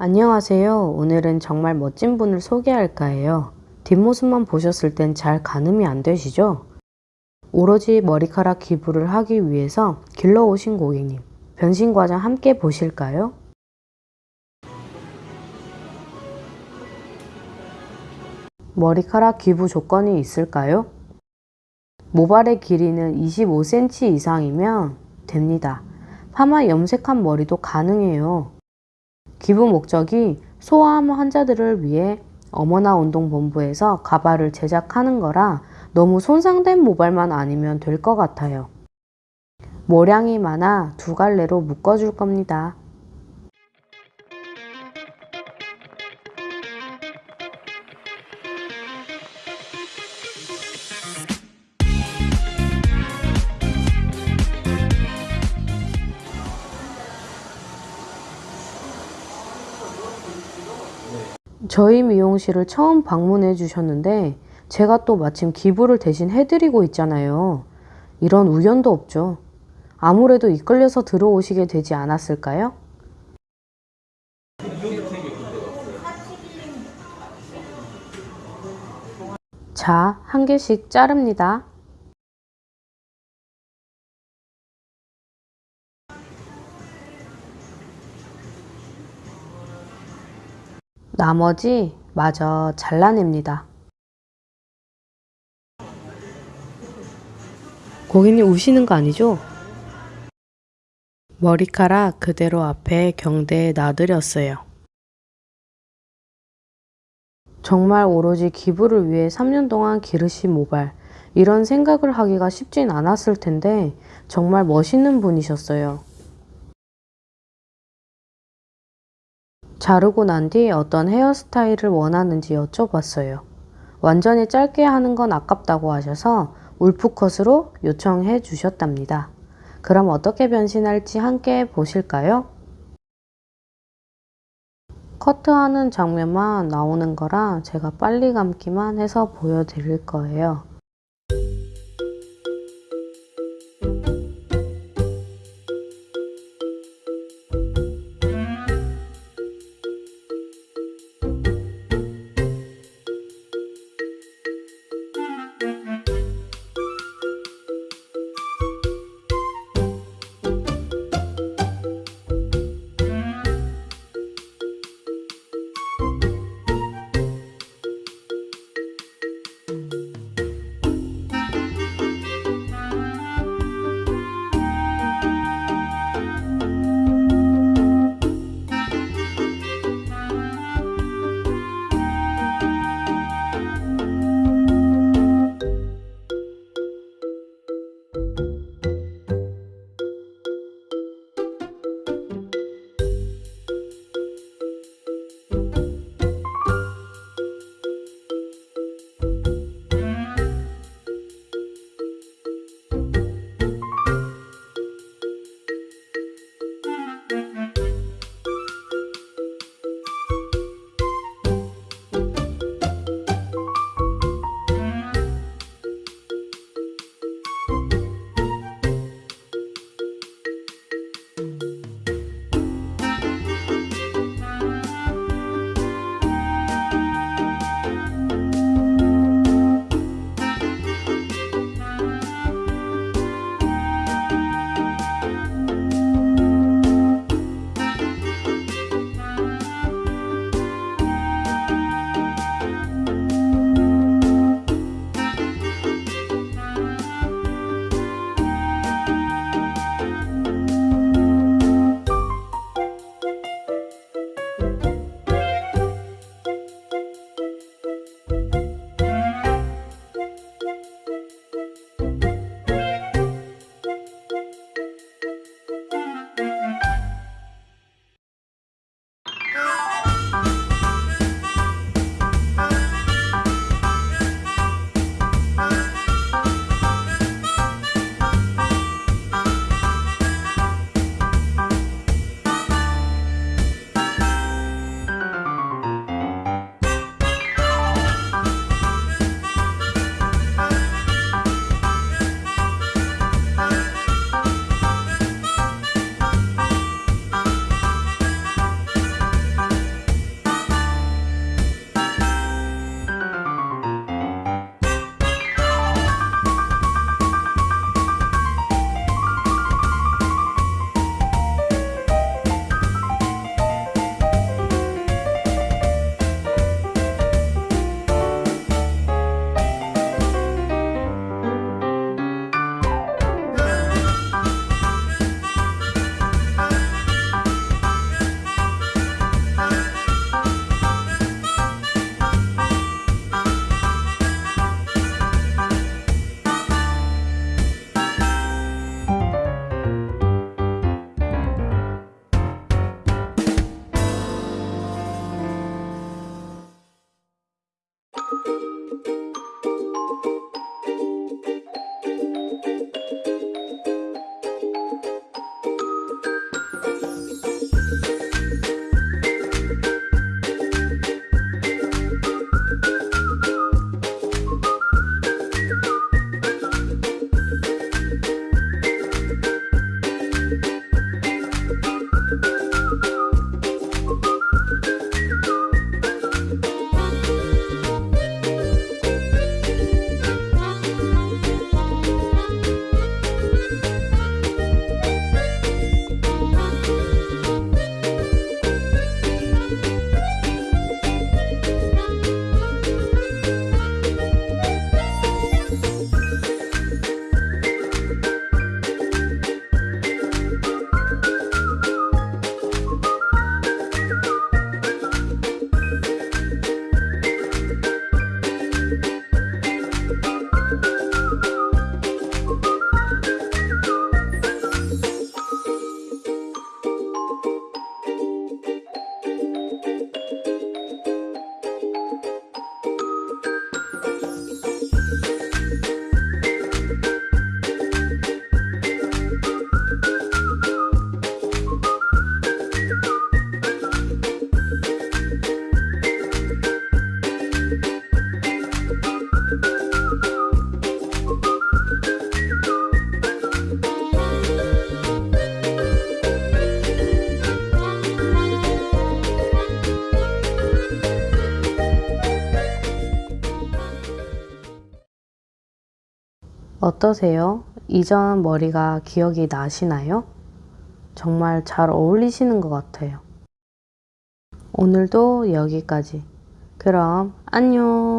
안녕하세요. 오늘은 정말 멋진 분을 소개할까 해요. 뒷모습만 보셨을 땐 잘 가늠이 안 되시죠? 오로지 머리카락 기부를 하기 위해서 길러오신 고객님. 변신 과정 함께 보실까요? 머리카락 기부 조건이 있을까요? 모발의 길이는 25cm 이상이면 됩니다. 파마 염색한 머리도 가능해요. 기부 목적이 소아암 환자들을 위해 어머나 운동본부에서 가발을 제작하는 거라 너무 손상된 모발만 아니면 될 것 같아요. 모량이 많아 두 갈래로 묶어줄 겁니다. 저희 미용실을 처음 방문해 주셨는데 제가 또 마침 기부를 대신 해드리고 있잖아요. 이런 우연도 없죠. 아무래도 이끌려서 들어오시게 되지 않았을까요? 자, 한 개씩 자릅니다. 나머지 마저 잘라냅니다. 고객님 우시는 거 아니죠? 머리카락 그대로 앞에 경대에 놔드렸어요. 정말 오로지 기부를 위해 3년 동안 기르신 모발, 이런 생각을 하기가 쉽진 않았을 텐데 정말 멋있는 분이셨어요. 자르고 난 뒤 어떤 헤어스타일을 원하는지 여쭤봤어요. 완전히 짧게 하는 건 아깝다고 하셔서 울프컷으로 요청해 주셨답니다. 그럼 어떻게 변신할지 함께 보실까요? 커트하는 장면만 나오는 거라 제가 빨리 감기만 해서 보여드릴 거예요. 어떠세요? 이전 머리가 기억이 나시나요? 정말 잘 어울리시는 것 같아요. 오늘도 여기까지. 그럼 안녕.